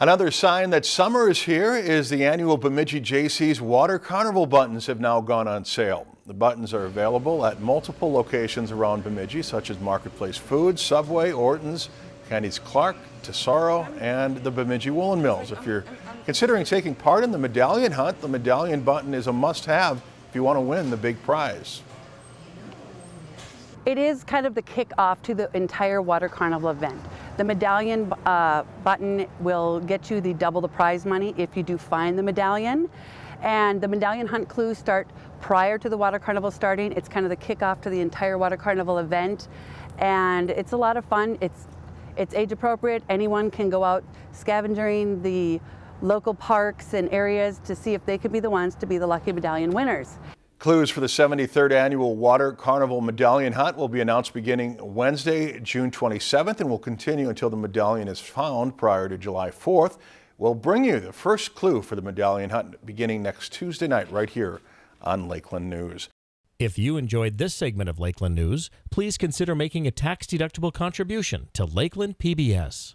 Another sign that summer is here is the annual Bemidji Jaycees Water Carnival buttons have now gone on sale. The buttons are available at multiple locations around Bemidji, such as Marketplace Foods, Subway, Orton's, Candy's Clark, Tesoro, and the Bemidji Woolen Mills. If you're considering taking part in the medallion hunt, the medallion button is a must-have if you want to win the big prize. It is kind of the kick-off to the entire Water Carnival event. The medallion uh, button will get you the double the prize money if you do find the medallion. And the medallion hunt clues start prior to the Water Carnival starting. It's kind of the kickoff to the entire Water Carnival event. And it's a lot of fun. It's, it's age appropriate. Anyone can go out scavenging the local parks and areas to see if they could be the ones to be the lucky medallion winners. Clues for the 73rd annual Water Carnival Medallion Hunt will be announced beginning Wednesday, June 27th and will continue until the medallion is found prior to July 4th. We'll bring you the first clue for the medallion hunt beginning next Tuesday night right here on Lakeland News. If you enjoyed this segment of Lakeland News, please consider making a tax-deductible contribution to Lakeland PBS.